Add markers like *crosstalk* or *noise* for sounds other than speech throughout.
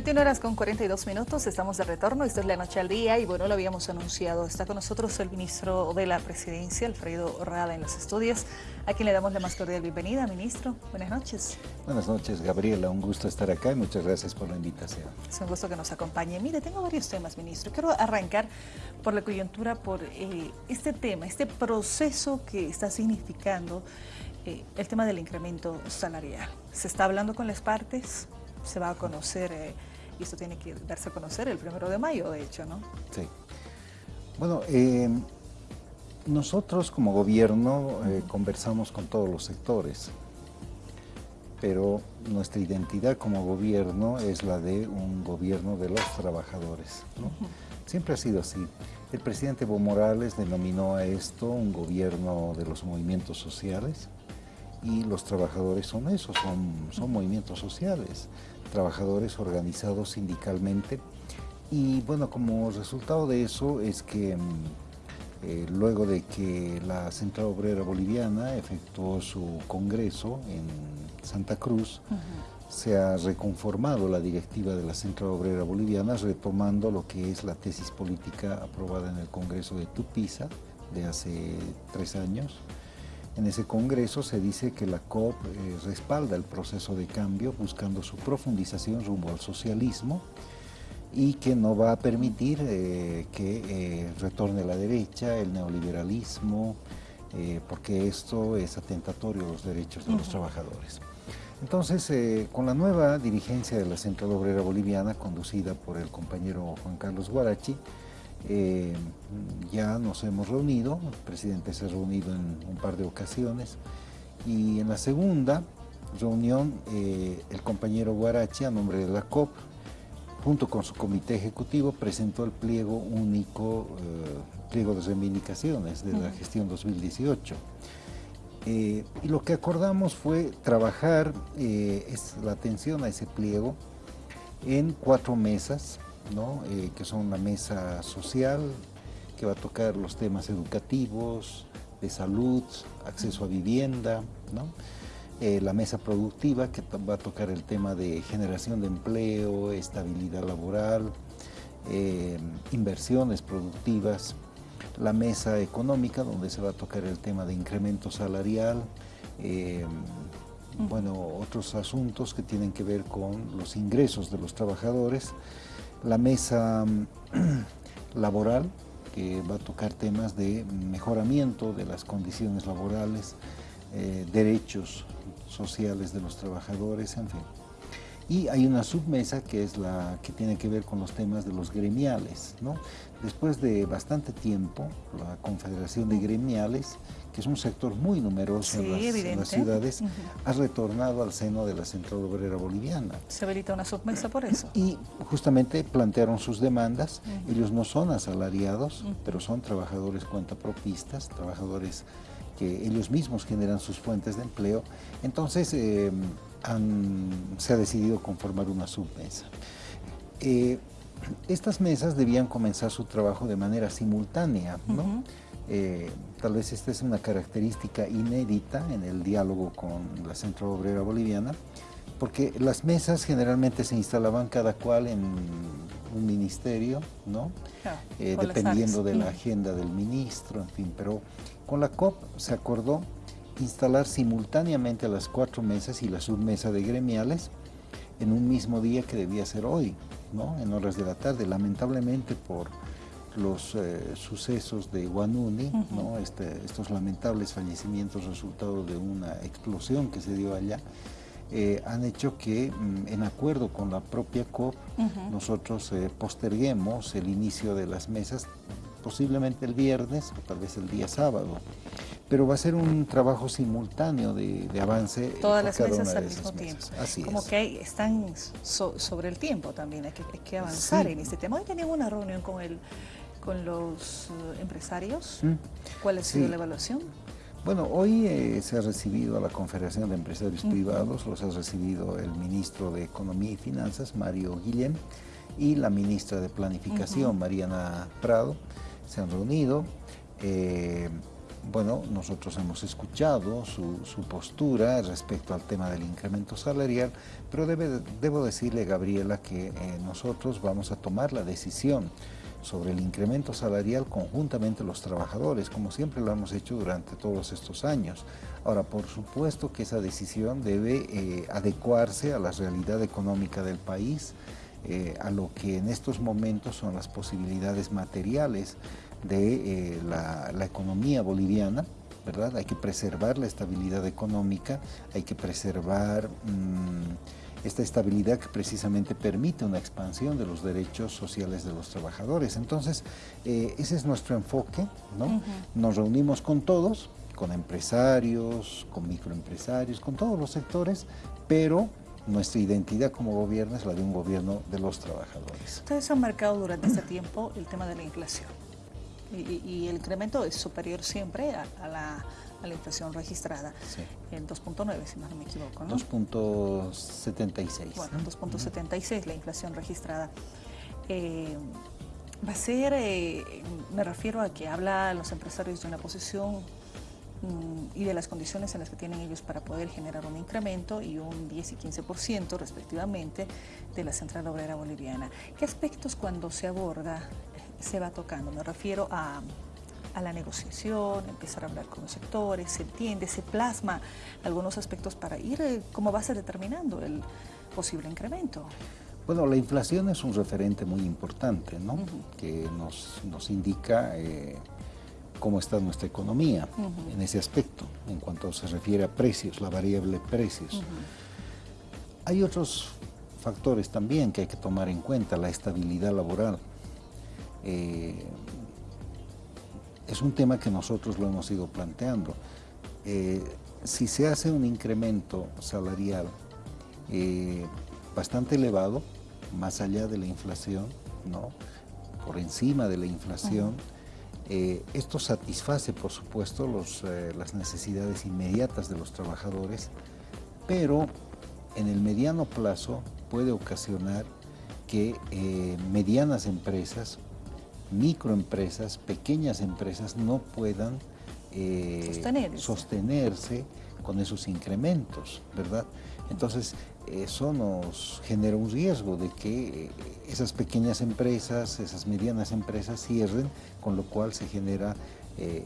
21 horas con 42 minutos, estamos de retorno, esto es La Noche al Día y bueno, lo habíamos anunciado. Está con nosotros el ministro de la Presidencia, Alfredo Rada, en los estudios, a quien le damos la más cordial bienvenida, ministro. Buenas noches. Buenas noches, Gabriela, un gusto estar acá y muchas gracias por la invitación. Es un gusto que nos acompañe. Mire, tengo varios temas, ministro. Quiero arrancar por la coyuntura, por eh, este tema, este proceso que está significando eh, el tema del incremento salarial. ¿Se está hablando con las partes? se va a conocer, eh, y esto tiene que darse a conocer el primero de mayo, de hecho, ¿no? Sí. Bueno, eh, nosotros como gobierno eh, conversamos con todos los sectores, pero nuestra identidad como gobierno es la de un gobierno de los trabajadores. ¿no? Siempre ha sido así. El presidente Evo Morales denominó a esto un gobierno de los movimientos sociales y los trabajadores son eso, son, son movimientos sociales trabajadores organizados sindicalmente. Y bueno, como resultado de eso es que mm, eh, luego de que la Central Obrera Boliviana efectuó su congreso en Santa Cruz, se ha reconformado la directiva de la Central Obrera Boliviana, retomando lo que es la tesis política aprobada en el Congreso de Tupiza de hace tres años, en ese congreso se dice que la COP eh, respalda el proceso de cambio buscando su profundización rumbo al socialismo y que no va a permitir eh, que eh, retorne la derecha, el neoliberalismo, porque esto es atentatorio a los derechos de los trabajadores. Entonces, con la nueva dirigencia de la Central Obrera Boliviana, conducida por el compañero Juan Carlos Guarachi, eh, ya nos hemos reunido, el presidente se ha reunido en un par de ocasiones y en la segunda reunión eh, el compañero Guarachi a nombre de la COP junto con su comité ejecutivo presentó el pliego único, eh, pliego de reivindicaciones de la gestión 2018. y lo que acordamos fue trabajar es la atención a ese pliego en cuatro mesas eh, que son una mesa social que va a tocar los temas educativos, de salud, acceso a vivienda, eh, la mesa productiva que va a tocar el tema de generación de empleo, estabilidad laboral, eh, inversiones productivas, la mesa económica donde se va a tocar el tema de incremento salarial, bueno, otros asuntos que tienen que ver con los ingresos de los trabajadores, la mesa mm, *clears throat* laboral, que va a tocar temas de mejoramiento de las condiciones laborales, eh, derechos sociales de los trabajadores, en fin. Y hay una submesa que es la que tiene que ver con los temas de los gremiales. ¿no? Después de bastante tiempo, la Confederación de Gremiales, que es un sector muy numeroso en, las, ciudades, ha retornado al seno de la Central Obrera Boliviana. Se habilita una submesa por eso. Y justamente plantearon sus demandas. Ellos no son asalariados, pero son trabajadores cuentapropistas, trabajadores que ellos mismos generan sus fuentes de empleo. Entonces, eh, se ha decidido conformar una submesa. Eh, estas mesas debían comenzar su trabajo de manera simultánea, ¿no? Eh, tal vez esta es una característica inédita en el diálogo con la Centro Obrera Boliviana, porque las mesas generalmente se instalaban cada cual en un ministerio, ¿no? Eh, dependiendo de la agenda del ministro, en fin, pero con la COP se acordó instalar simultáneamente las cuatro mesas y la submesa de gremiales en un mismo día que debía ser hoy, ¿no? en horas de la tarde. Lamentablemente por los eh, sucesos de Guanuni, ¿no? Este, estos lamentables fallecimientos resultado de una explosión que se dio allá, eh, han hecho que, mm, en acuerdo con la propia COP, nosotros eh, posterguemos el inicio de las mesas, posiblemente el viernes o tal vez el día sábado pero va a ser un trabajo simultáneo de, avance. Todas las mesas al mismo tiempo. Así Como que están sobre el tiempo también, hay que, avanzar en este tema. Hoy teníamos una reunión con, el, con los eh, empresarios. ¿Mm? ¿Cuál ha sido la evaluación? Bueno, hoy eh, se ha recibido a la Confederación de Empresarios Privados, los ha recibido el ministro de Economía y Finanzas, Mario Guillén, y la ministra de Planificación, Mariana Prado. Se han reunido. Eh, bueno, nosotros hemos escuchado su, postura respecto al tema del incremento salarial, pero debo decirle, Gabriela, que eh, nosotros vamos a tomar la decisión sobre el incremento salarial conjuntamente los trabajadores, como siempre lo hemos hecho durante todos estos años. Ahora, por supuesto que esa decisión debe eh, adecuarse a la realidad económica del país, eh, a lo que en estos momentos son las posibilidades materiales de eh, la, economía boliviana, ¿verdad? Hay que preservar la estabilidad económica, hay que preservar mm, esta estabilidad que precisamente permite una expansión de los derechos sociales de los trabajadores. Entonces, eh, ese es nuestro enfoque, ¿no? Nos reunimos con todos, con empresarios, con microempresarios, con todos los sectores, pero nuestra identidad como gobierno es la de un gobierno de los trabajadores. Ustedes han marcado durante este tiempo el tema de la inflación y, el incremento es superior siempre a, la, inflación registrada, en 2.9 si no me equivoco. ¿no? 2.76. Bueno, 2.76 la inflación registrada. Eh, va a ser, eh, me refiero a que habla los empresarios de una posición mm, y de las condiciones en las que tienen ellos para poder generar un incremento y un 10 y 15% respectivamente de la Central Obrera Boliviana. ¿Qué aspectos cuando se aborda se va tocando. Me refiero a, la negociación, empezar a hablar con los sectores, se entiende, se plasma algunos aspectos para ir eh, como base determinando el posible incremento. Bueno, la inflación es un referente muy importante, ¿no? Que nos, indica eh, cómo está nuestra economía en ese aspecto, en cuanto se refiere a precios, la variable precios. Hay otros factores también que hay que tomar en cuenta, la estabilidad laboral. Eh, es un tema que nosotros lo hemos ido planteando. Eh, si se hace un incremento salarial eh, bastante elevado, más allá de la inflación, ¿no? por encima de la inflación, esto satisface, por supuesto, las necesidades inmediatas de los trabajadores, pero en el mediano plazo puede ocasionar que medianas empresas microempresas, pequeñas empresas no puedan eh, sostenerse. con esos incrementos, ¿verdad? Entonces, eso nos genera un riesgo de que eh, esas pequeñas empresas, esas medianas empresas cierren, con lo cual se genera eh,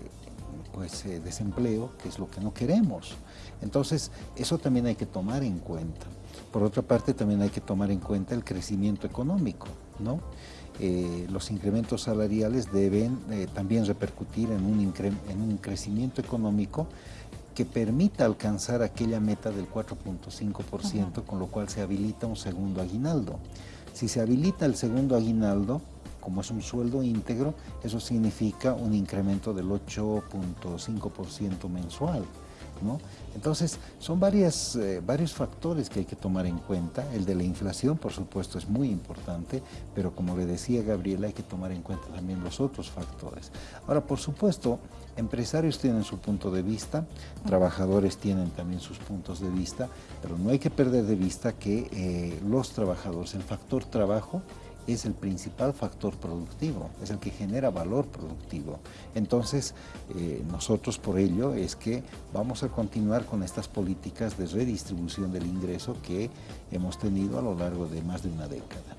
pues, desempleo, que es lo que no queremos. Entonces, eso también hay que tomar en cuenta. Por otra parte, también hay que tomar en cuenta el crecimiento económico, ¿no? Eh, los incrementos salariales deben eh, también repercutir en un, en un crecimiento económico que permita alcanzar aquella meta del 4.5%, con lo cual se habilita un segundo aguinaldo. Si se habilita el segundo aguinaldo, como es un sueldo íntegro, eso significa un incremento del 8.5% mensual. Entonces, son varias, eh, varios factores que hay que tomar en cuenta. El de la inflación, por supuesto, es muy importante, pero como le decía Gabriela, hay que tomar en cuenta también los otros factores. Ahora, por supuesto, empresarios tienen su punto de vista, trabajadores tienen también sus puntos de vista, pero no hay que perder de vista que eh, los trabajadores, el factor trabajo, es el principal factor productivo, es el que genera valor productivo. Entonces, eh, nosotros por ello es que vamos a continuar con estas políticas de redistribución del ingreso que hemos tenido a lo largo de más de una década.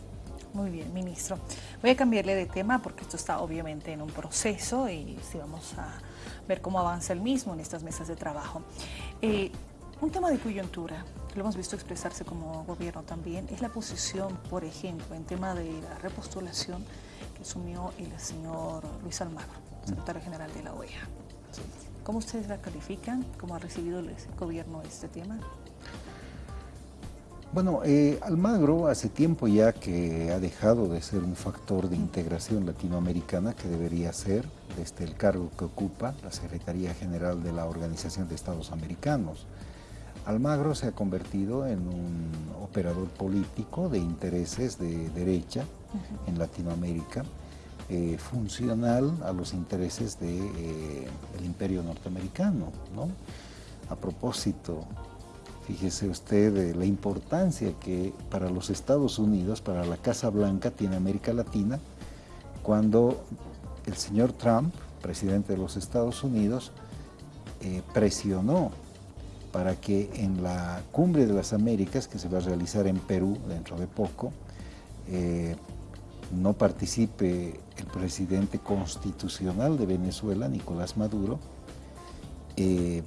Muy bien, ministro. Voy a cambiarle de tema porque esto está obviamente en un proceso y sí vamos a ver cómo avanza el mismo en estas mesas de trabajo. Eh, un tema de coyuntura, lo hemos visto expresarse como gobierno también, es la posición, por ejemplo, en tema de la repostulación que asumió el señor Luis Almagro, secretario general de la OEA. ¿Cómo ustedes la califican? ¿Cómo ha recibido el gobierno este tema? Bueno, eh, Almagro hace tiempo ya que ha dejado de ser un factor de integración latinoamericana que debería ser desde el cargo que ocupa la Secretaría General de la Organización de Estados Americanos. Almagro se ha convertido en un operador político de intereses de derecha en Latinoamérica, eh, funcional a los intereses del de, eh, imperio norteamericano. A propósito, fíjese usted de la importancia que para los Estados Unidos, para la Casa Blanca, tiene América Latina, cuando el señor Trump, presidente de los Estados Unidos, eh, presionó para que en la Cumbre de las Américas, que se va a realizar en Perú dentro de poco, eh, no participe el presidente constitucional de Venezuela, Nicolás Maduro, eh,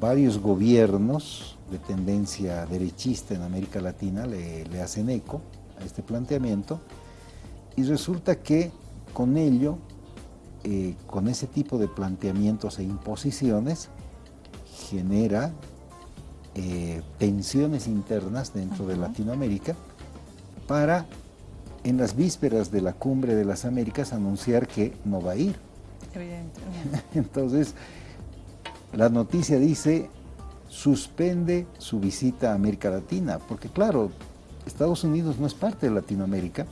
varios gobiernos de tendencia derechista en América Latina le, hacen eco a este planteamiento y resulta que con ello, eh, con ese tipo de planteamientos e imposiciones, genera eh, tensiones internas dentro de Latinoamérica para en las vísperas de la cumbre de las Américas anunciar que no va a ir. Evidentemente. *laughs* Entonces, la noticia dice, suspende su visita a América Latina, porque claro, Estados Unidos no es parte de Latinoamérica,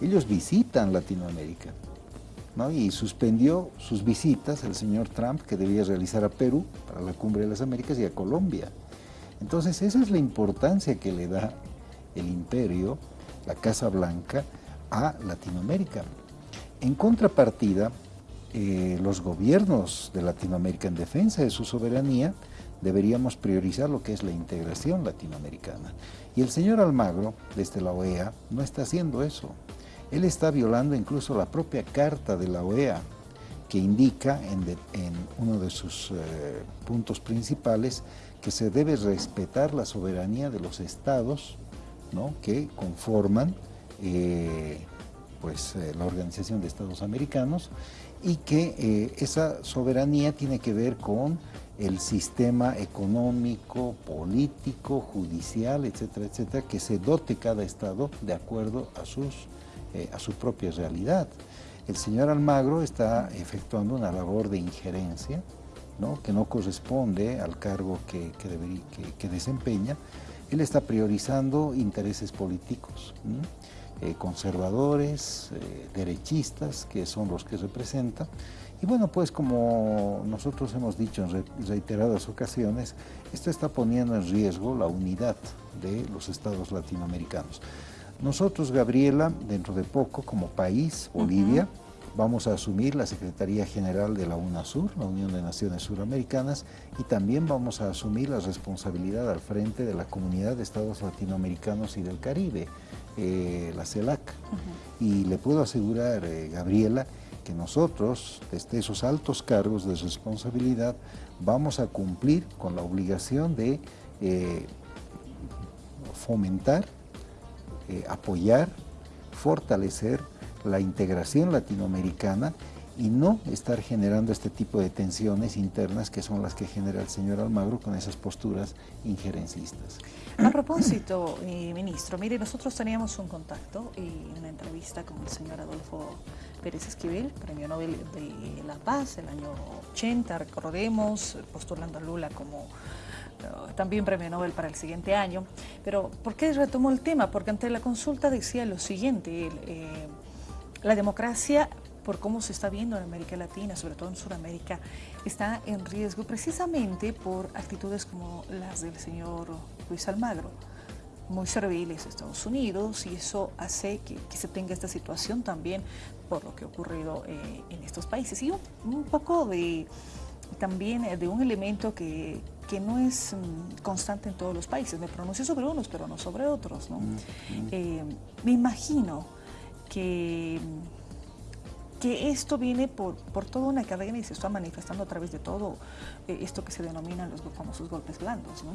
ellos visitan Latinoamérica, ¿no? y suspendió sus visitas el señor Trump, que debía realizar a Perú para la Cumbre de las Américas y a Colombia. Entonces esa es la importancia que le da el imperio, la Casa Blanca, a Latinoamérica. En contrapartida, eh, los gobiernos de Latinoamérica en defensa de su soberanía deberíamos priorizar lo que es la integración latinoamericana. Y el señor Almagro, desde la OEA, no está haciendo eso. Él está violando incluso la propia carta de la OEA, que indica en, uno de sus eh, puntos principales que se debe respetar la soberanía de los estados que conforman eh, pues, la Organización de Estados Americanos y que eh, esa soberanía tiene que ver con el sistema económico, político, judicial, etcétera, etcétera, que se dote cada Estado de acuerdo a, sus, eh, a su propia realidad. El señor Almagro está efectuando una labor de injerencia, ¿no? que no corresponde al cargo que, que, desempeña. Él está priorizando intereses políticos. Eh, conservadores, eh, derechistas, que son los que representa. Y bueno, pues como nosotros hemos dicho en reiteradas ocasiones, esto está poniendo en riesgo la unidad de los estados latinoamericanos. Nosotros, Gabriela, dentro de poco, como país, Bolivia, vamos a asumir la Secretaría General de la UNASUR, la Unión de Naciones Suramericanas, y también vamos a asumir la responsabilidad al frente de la Comunidad de Estados Latinoamericanos y del Caribe, eh, la CELAC. Y le puedo asegurar, eh, Gabriela, que nosotros, desde esos altos cargos de responsabilidad, vamos a cumplir con la obligación de eh, fomentar, apoyar, fortalecer la integración latinoamericana y no estar generando este tipo de tensiones internas que son las que genera el señor Almagro con esas posturas injerencistas. A propósito, ministro, mire, nosotros teníamos un contacto y una entrevista con el señor Adolfo Pérez Esquivel, Premio Nobel de la Paz el año 80, recordemos, postulando a Lula como eh, también premio Nobel para el siguiente año. Pero, ¿por qué retomó el tema? Porque ante la consulta decía lo siguiente, eh, la democracia por cómo se está viendo en América Latina, sobre todo en Sudamérica, está en riesgo precisamente por actitudes como las del señor Luis Almagro, muy serviles a Estados Unidos y eso hace que, se tenga esta situación también por lo que ha ocurrido eh, en estos países. Y un, poco de también eh, de un elemento que, no es mm, constante en todos los países. Me pronuncio sobre unos, pero no sobre otros. ¿no? Mm. Eh, me imagino que que esto viene por, por toda una cadena y se está manifestando a través de todo eh, esto que se denominan los famosos golpes blandos, ¿no?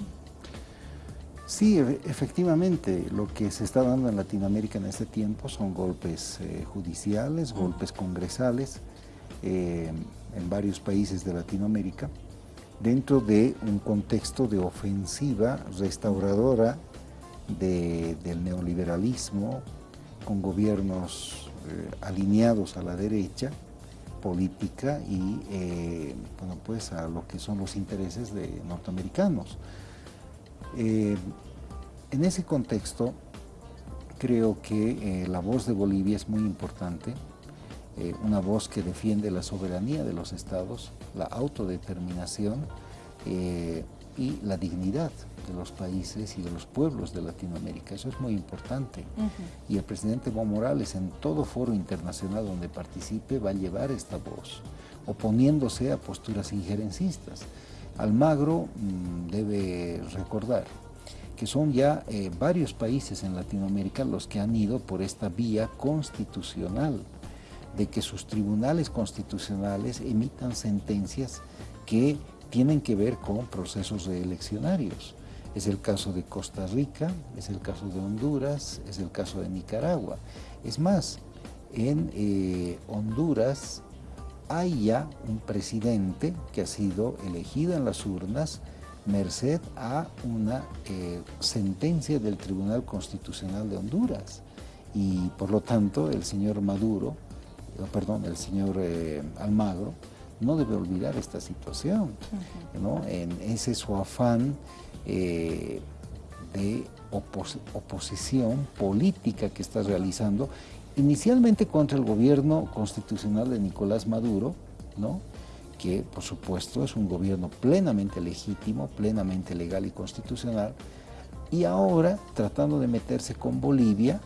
Sí, efectivamente, lo que se está dando en Latinoamérica en este tiempo son golpes eh, judiciales, golpes congresales eh, en varios países de Latinoamérica, dentro de un contexto de ofensiva restauradora del neoliberalismo, con gobiernos eh, alineados a la derecha política y eh, bueno, pues a lo que son los intereses de norteamericanos. Eh, en ese contexto, creo que la voz de Bolivia es muy importante, una voz que defiende la soberanía de los estados, la autodeterminación y la dignidad de los países y de los pueblos de Latinoamérica. Eso es muy importante. Y el presidente Evo Morales en todo foro internacional donde participe va a llevar esta voz, oponiéndose a posturas injerencistas. Almagro mm, debe recordar que son ya eh, varios países en Latinoamérica los que han ido por esta vía constitucional, de que sus tribunales constitucionales emitan sentencias que tienen que ver con procesos reeleccionarios. Es el caso de Costa Rica, es el caso de Honduras, es el caso de Nicaragua. Es más, en eh, Honduras hay ya un presidente que ha sido elegido en las urnas merced a una eh, sentencia del Tribunal Constitucional de Honduras. Y por lo tanto el señor Maduro, eh, perdón, el señor Almagro, no debe olvidar esta situación. En ese su afán de oposición política que está realizando inicialmente contra el gobierno constitucional de Nicolás Maduro, ¿no? que por supuesto es un gobierno plenamente legítimo, plenamente legal y constitucional, y ahora tratando de meterse con Bolivia,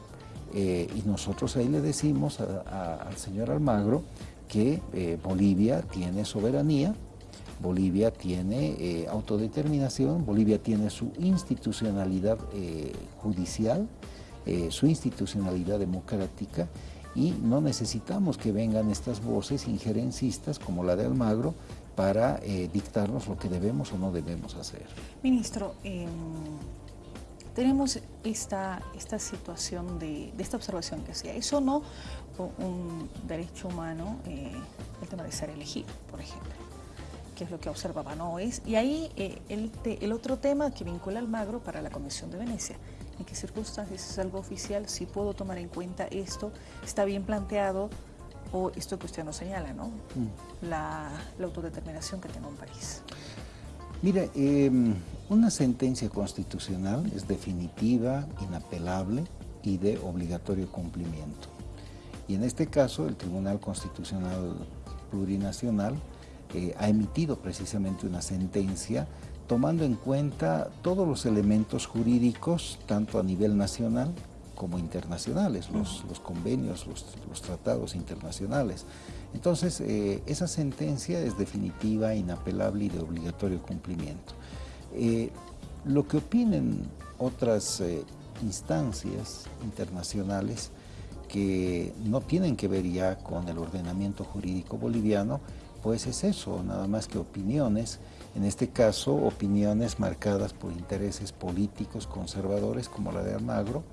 eh, y nosotros ahí le decimos al señor Almagro que eh, Bolivia tiene soberanía, Bolivia tiene eh, autodeterminación, Bolivia tiene su institucionalidad judicial, eh, su institucionalidad democrática y no necesitamos que vengan estas voces injerencistas como la de Almagro para dictarnos lo que debemos o no debemos hacer. Ministro, em, tenemos esta, esta situación de, esta observación que hacía, eso no un derecho humano, eh, el tema de ser elegido, por ejemplo que es lo que observaba no es y ahí el, el otro tema que vincula Almagro para la Comisión de Venecia en qué circunstancias es algo oficial, si puedo tomar en cuenta esto, está bien planteado o esto que usted nos señala, ¿no? Mm. La, autodeterminación que tiene un país. Mire, em, una sentencia constitucional es definitiva, inapelable y de obligatorio cumplimiento. Y en este caso el Tribunal Constitucional Plurinacional eh, ha emitido precisamente una sentencia tomando en cuenta todos los elementos jurídicos, tanto a nivel nacional como internacionales, los, convenios, los, tratados internacionales. Entonces, eh, esa sentencia es definitiva, inapelable y de obligatorio cumplimiento. Eh, lo que opinen otras eh, instancias internacionales que no tienen que ver ya con el ordenamiento jurídico boliviano, pues es eso, nada más que opiniones en este caso opiniones marcadas por intereses políticos conservadores como la de Almagro,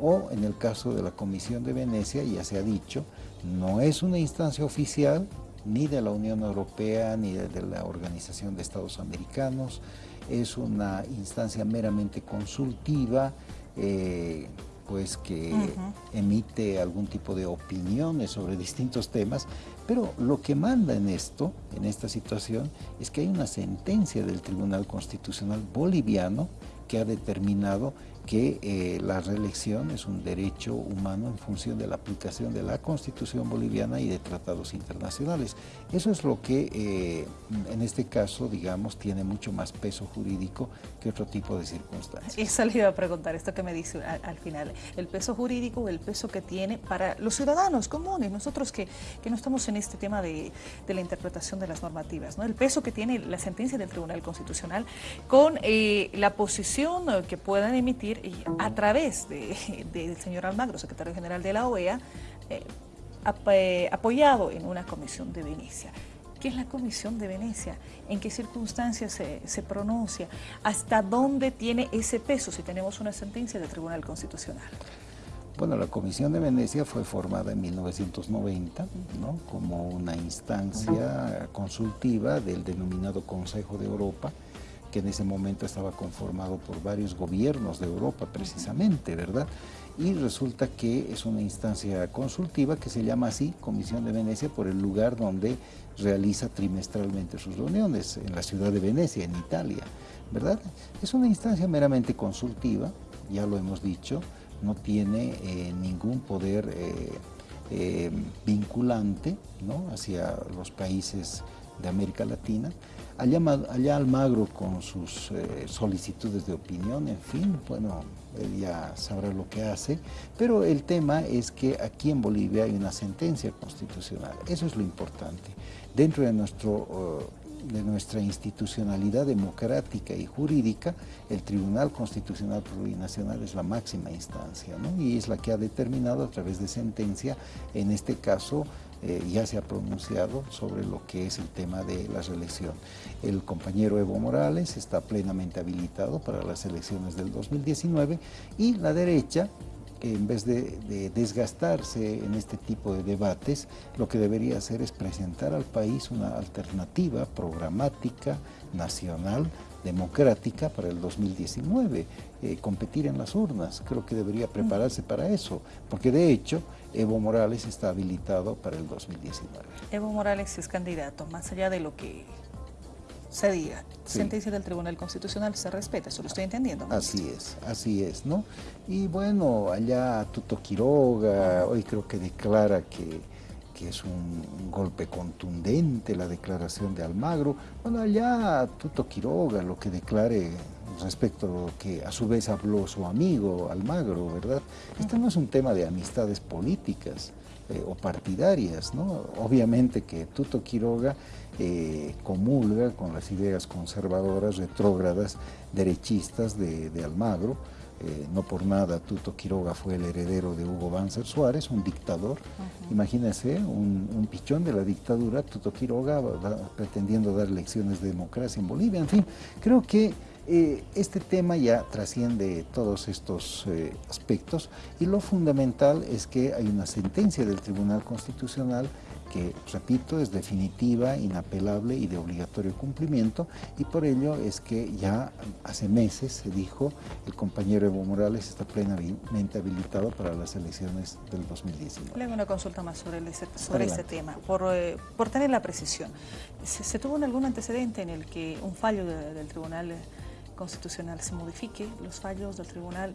o en el caso de la Comisión de Venecia, ya se ha dicho, no es una instancia oficial ni de la Unión Europea ni de la Organización de Estados Americanos, es una instancia meramente consultiva, eh, pues que emite algún tipo de opiniones sobre distintos temas, pero lo que manda en esto, en esta situación, es que hay una sentencia del Tribunal Constitucional Boliviano que ha determinado que eh, la reelección es un derecho humano en función de la aplicación de la Constitución boliviana y de tratados internacionales. Eso es lo que eh, en este caso, digamos, tiene mucho más peso jurídico que otro tipo de circunstancias. Esa le iba a preguntar, esto que me dice al, final, el peso jurídico, el peso que tiene para los ciudadanos comunes, nosotros que, que no estamos en este tema de, de, la interpretación de las normativas, ¿no? el peso que tiene la sentencia del Tribunal Constitucional con eh, la posición que puedan emitir a través del señor Almagro, secretario general de la OEA, eh, eh, apoyado en una comisión de Venecia. ¿Qué es la Comisión de Venecia? ¿En qué circunstancias se, se, pronuncia? ¿Hasta dónde tiene ese peso si tenemos una sentencia del Tribunal Constitucional? Bueno, la Comisión de Venecia fue formada en 1990 ¿no? como una instancia consultiva del denominado Consejo de Europa, que en ese momento estaba conformado por varios gobiernos de Europa precisamente, ¿verdad? Y resulta que es una instancia consultiva que se llama así, Comisión de Venecia, por el lugar donde realiza trimestralmente sus reuniones, en la ciudad de Venecia, en Italia, ¿verdad? Es una instancia meramente consultiva, ya lo hemos dicho, no tiene eh, ningún poder eh, eh, vinculante ¿no? hacia los países de América Latina, Allá, allá Almagro con sus eh, solicitudes de opinión, en fin, bueno, él ya sabrá lo que hace, pero el tema es que aquí en Bolivia hay una sentencia constitucional, eso es lo importante. Dentro de nuestro de nuestra institucionalidad democrática y jurídica, el Tribunal Constitucional Plurinacional es la máxima instancia, ¿no? y es la que ha determinado a través de sentencia, en este caso, eh, ya se ha pronunciado sobre lo que es el tema de la reelección. El compañero Evo Morales está plenamente habilitado para las elecciones del 2019 y la derecha en vez de, desgastarse en este tipo de debates, lo que debería hacer es presentar al país una alternativa programática, nacional, democrática para el 2019, eh, competir en las urnas. Creo que debería prepararse para eso, porque de hecho Evo Morales está habilitado para el 2019. Evo Morales es candidato, más allá de lo que se diga, sentencia del Tribunal Constitucional se respeta, eso lo estoy entendiendo. Así es, así es, ¿no? Y bueno, allá Tuto Quiroga, hoy creo que declara que, que es un golpe contundente la declaración de Almagro. Bueno, allá Tuto Quiroga lo que declare respecto a lo que a su vez habló su amigo Almagro, ¿verdad? Este no es un tema de amistades políticas eh, o partidarias, ¿no? Obviamente que Tuto Quiroga eh, comulga con las ideas conservadoras, retrógradas, derechistas de, Almagro, eh, no por nada Tuto Quiroga fue el heredero de Hugo Banzer Suárez, un dictador. Imagínense, un, pichón de la dictadura, Tuto Quiroga pretendiendo dar lecciones de democracia en Bolivia. En fin, creo que eh, este tema ya trasciende todos estos eh, aspectos y lo fundamental es que hay una sentencia del Tribunal Constitucional que, repito, es definitiva, inapelable y de obligatorio cumplimiento y por ello es que ya hace meses se dijo el compañero Evo Morales está plenamente habilitado para las elecciones del 2019. Le hago una consulta más sobre, ese, tema, por, eh, por, tener la precisión. ¿Se, tuvo algún antecedente en el que un fallo del Tribunal constitucional se modifique, los fallos del tribunal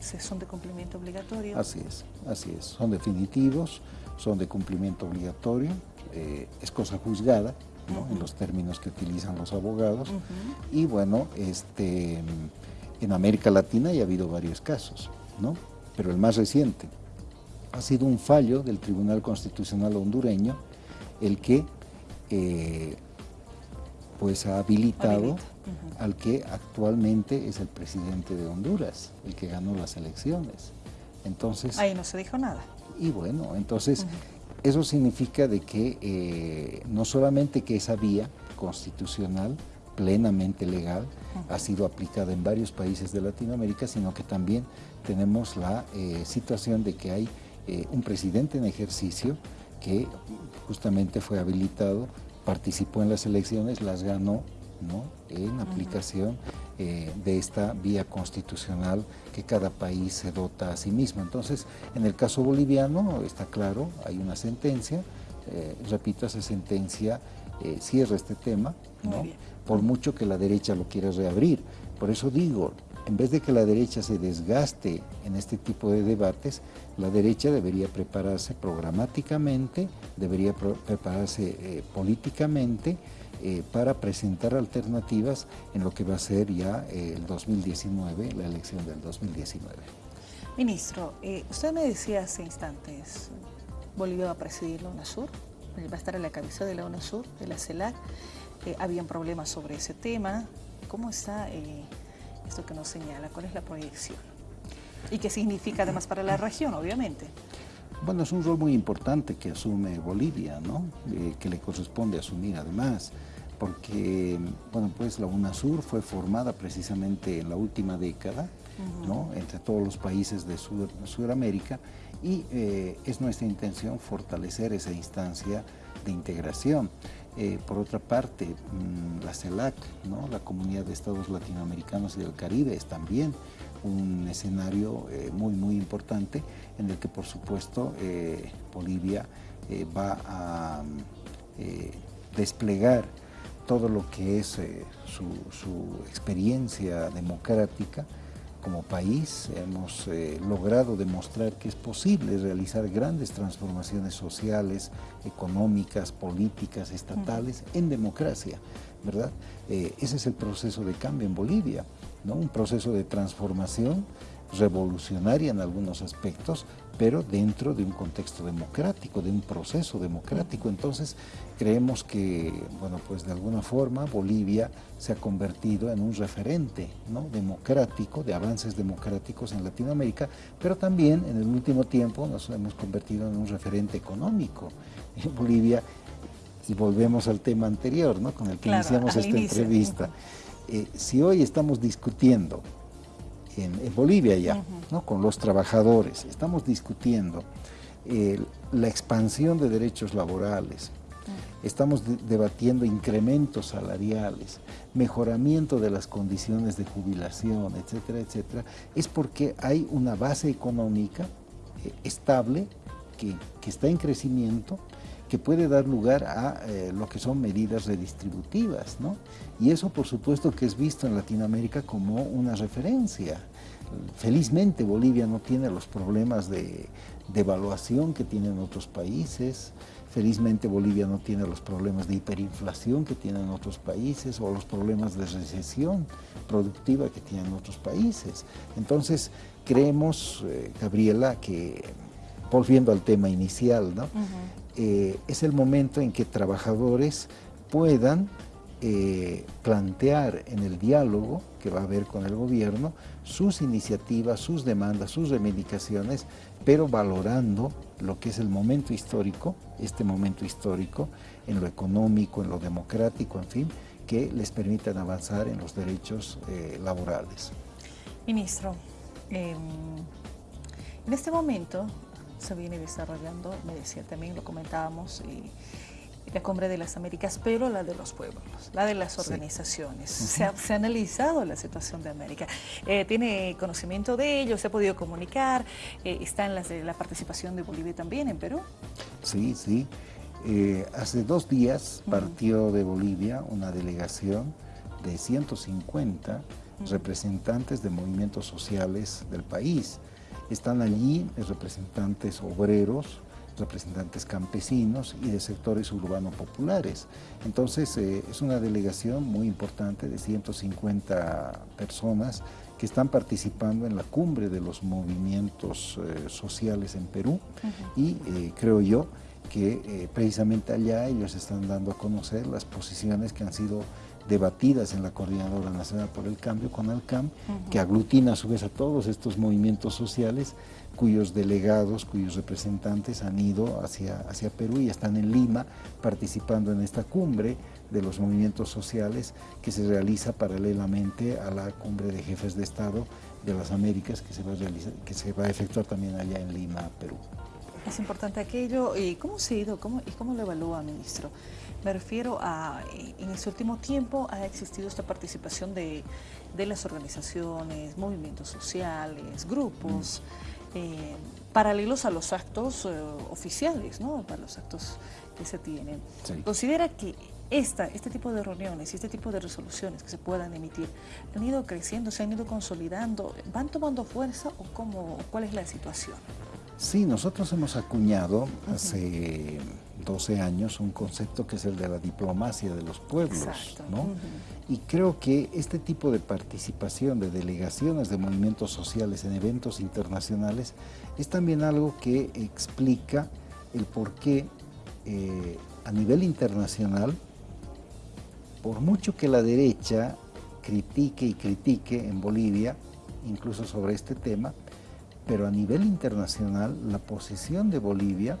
son de cumplimiento obligatorio. Así es, así es, son definitivos, son de cumplimiento obligatorio, eh, es cosa juzgada, en los términos que utilizan los abogados, y bueno, este, en América Latina ya ha habido varios casos, ¿no? pero el más reciente ha sido un fallo del Tribunal Constitucional hondureño, el que eh, pues ha habilitado al que actualmente es el presidente de Honduras, el que ganó las elecciones. Entonces, Ahí no se dijo nada. Y bueno, entonces eso significa de que eh, no solamente que esa vía constitucional plenamente legal ha sido aplicada en varios países de Latinoamérica, sino que también tenemos la eh, situación de que hay eh, un presidente en ejercicio que justamente fue habilitado participó en las elecciones, las ganó ¿no? en aplicación eh, de esta vía constitucional que cada país se dota a sí mismo. Entonces, en el caso boliviano, está claro, hay una sentencia, eh, repito, esa sentencia eh, cierra este tema, ¿no? por mucho que la derecha lo quiera reabrir. Por eso digo, en vez de que la derecha se desgaste en este tipo de debates, la derecha debería prepararse programáticamente, debería prepararse eh, políticamente eh, para presentar alternativas en lo que va a ser ya eh, el 2019, la elección del 2019. Ministro, usted me decía hace instantes, Bolivia va a presidir la UNASUR, va a estar a la cabeza de la UNASUR, de la CELAC, habían problemas sobre ese tema, ¿cómo está esto que nos señala? ¿Cuál es la proyección? ¿Y qué significa además para la región, obviamente? Bueno, es un rol muy importante que asume Bolivia, ¿no? Eh, que le corresponde asumir además, porque, bueno, pues la UNASUR fue formada precisamente en la última década, ¿no? Entre todos los países de Sudamérica y eh, es nuestra intención fortalecer esa instancia de integración. Eh, por otra parte, mm, la CELAC, la Comunidad de Estados Latinoamericanos y del Caribe, es también un escenario eh, muy, muy importante en el que, por supuesto, eh, Bolivia va a desplegar todo lo que es su experiencia democrática, como país hemos eh, logrado demostrar que es posible realizar grandes transformaciones sociales, económicas, políticas, estatales en democracia, ¿verdad? Eh, ese es el proceso de cambio en Bolivia, ¿no? Un proceso de transformación revolucionaria en algunos aspectos, pero dentro de un contexto democrático, de un proceso democrático. Entonces, creemos que, bueno, pues de alguna forma Bolivia se ha convertido en un referente ¿no? democrático, de avances democráticos en Latinoamérica, pero también en el último tiempo nos hemos convertido en un referente económico. En Bolivia, y volvemos al tema anterior, ¿no? con el que iniciamos esta entrevista, eh, si hoy estamos discutiendo en, Bolivia ya, ¿no? con los trabajadores. Estamos discutiendo eh, la expansión de derechos laborales, estamos debatiendo incrementos salariales, mejoramiento de las condiciones de jubilación, etcétera, etcétera, es porque hay una base económica eh, estable que, que, está en crecimiento, que puede dar lugar a eh, lo que son medidas redistributivas, ¿no? Y eso, por supuesto, que es visto en Latinoamérica como una referencia. Felizmente Bolivia no tiene los problemas de devaluación que tienen otros países, felizmente Bolivia no tiene los problemas de hiperinflación que tienen otros países o los problemas de recesión productiva que tienen otros países. Entonces, creemos, eh, Gabriela, que volviendo al tema inicial, ¿no? Eh, es el momento en que trabajadores puedan eh, plantear en el diálogo que va a haber con el gobierno sus iniciativas, sus demandas, sus reivindicaciones, pero valorando lo que es el momento histórico, este momento histórico, en lo económico, en lo democrático, en fin, que les permitan avanzar en los derechos eh, laborales. Ministro, em, en este momento se viene desarrollando, me decía también, lo comentábamos, y la Cumbre de las Américas, pero la de los pueblos, la de las organizaciones. se, ha, analizado la situación de América. Eh, ¿Tiene conocimiento de ello? ¿Se ha podido comunicar? Eh, ¿Está en la participación de Bolivia también en Perú? Sí, sí. Eh, hace dos días partió de Bolivia una delegación de 150 representantes de movimientos sociales del país. Están allí representantes obreros, representantes campesinos y de sectores urbanos populares. Entonces eh, es una delegación muy importante de 150 personas que están participando en la cumbre de los movimientos eh, sociales en Perú y eh, creo yo que precisamente allá ellos están dando a conocer las posiciones que han sido debatidas en la Coordinadora Nacional por el Cambio, con el CAM, que aglutina a su vez a todos estos movimientos sociales cuyos delegados, cuyos representantes han ido hacia, hacia Perú y están en Lima participando en esta cumbre de los movimientos sociales que se realiza paralelamente a la cumbre de jefes de Estado de las Américas que se va a, realizar, que se va a efectuar también allá en Lima, Perú. Es importante aquello. ¿Y cómo se ha ido cómo, y cómo lo evalúa, ministro? Me refiero a, en este último tiempo ha existido esta participación de, las organizaciones, movimientos sociales, grupos, mm. eh, paralelos a los actos eh, oficiales, ¿no? para los actos que se tienen. ¿Considera que esta, este tipo de reuniones y este tipo de resoluciones que se puedan emitir han ido creciendo, se han ido consolidando, van tomando fuerza o cómo, cuál es la situación? Sí, nosotros hemos acuñado hace 12 años un concepto que es el de la diplomacia de los pueblos, ¿no? Y creo que este tipo de participación de delegaciones de movimientos sociales en eventos internacionales es también algo que explica el por qué eh, a nivel internacional, por mucho que la derecha critique y critique en Bolivia, incluso sobre este tema, pero a nivel internacional la posición de Bolivia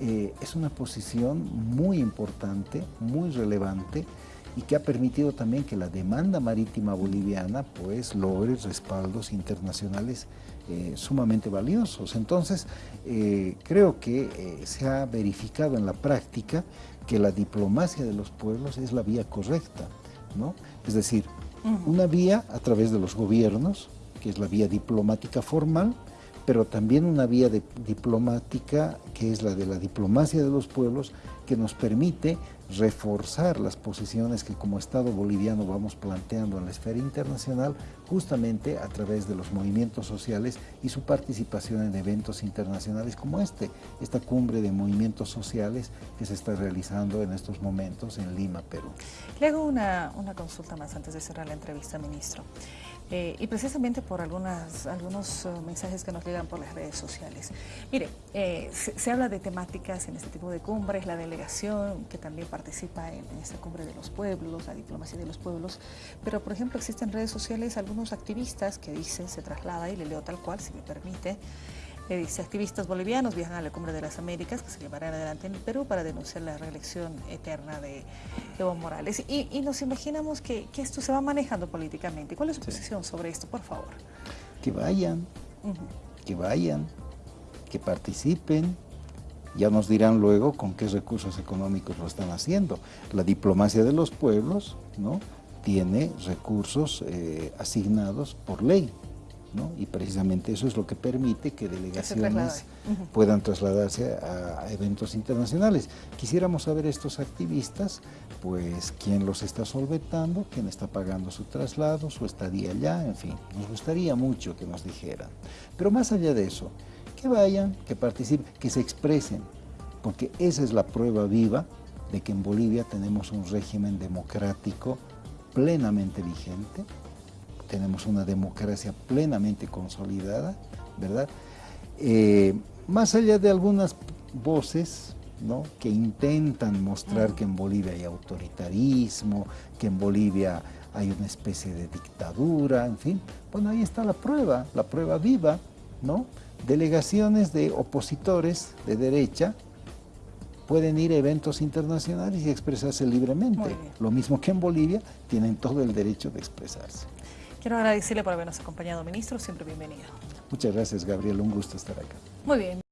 eh, es una posición muy importante, muy relevante y que ha permitido también que la demanda marítima boliviana pues logre respaldos internacionales eh, sumamente valiosos. Entonces, eh, creo que se ha verificado en la práctica que la diplomacia de los pueblos es la vía correcta, ¿no? Es decir, una vía a través de los gobiernos, que es la vía diplomática formal, pero también una vía diplomática que es la de la diplomacia de los pueblos que nos permite reforzar las posiciones que como Estado boliviano vamos planteando en la esfera internacional justamente a través de los movimientos sociales y su participación en eventos internacionales como este, esta cumbre de movimientos sociales que se está realizando en estos momentos en Lima, Perú. Le hago una, una consulta más antes de cerrar la entrevista, ministro. Eh, y precisamente por algunas, algunos uh, mensajes que nos llegan por las redes sociales. Mire, eh, se, se, habla de temáticas en este tipo de cumbres, la delegación que también participa en, en, esta cumbre de los pueblos, la diplomacia de los pueblos, pero por ejemplo existen redes sociales algunos activistas que dicen, se traslada y le leo tal cual, si me permite, eh, dice, activistas bolivianos viajan a la Cumbre de las Américas, que se llevará adelante en el Perú, para denunciar la reelección eterna de Evo Morales. Y, y nos imaginamos que, que, esto se va manejando políticamente. ¿Cuál es su sí. posición sobre esto, por favor? Que vayan, uh -huh. que vayan, que participen, ya nos dirán luego con qué recursos económicos lo están haciendo. La diplomacia de los pueblos ¿no? Tiene recursos eh, asignados por ley. ¿no? Y precisamente eso es lo que permite que delegaciones uh -huh. puedan trasladarse a, a, eventos internacionales. Quisiéramos saber estos activistas, pues quién los está solventando, quién está pagando su traslado, su estadía allá, en fin, nos gustaría mucho que nos dijeran. Pero más allá de eso, que vayan, que participen, que se expresen, porque esa es la prueba viva de que en Bolivia tenemos un régimen democrático plenamente vigente, tenemos una democracia plenamente consolidada, ¿verdad? Eh, más allá de algunas voces ¿no? que intentan mostrar que en Bolivia hay autoritarismo, que en Bolivia hay una especie de dictadura, en fin, bueno, ahí está la prueba, la prueba viva, ¿no? Delegaciones de opositores de derecha pueden ir a eventos internacionales y expresarse libremente. Lo mismo que en Bolivia, tienen todo el derecho de expresarse. Quiero agradecerle por habernos acompañado, ministro. Siempre bienvenido. Muchas gracias, Gabriel. Un gusto estar acá. Muy bien.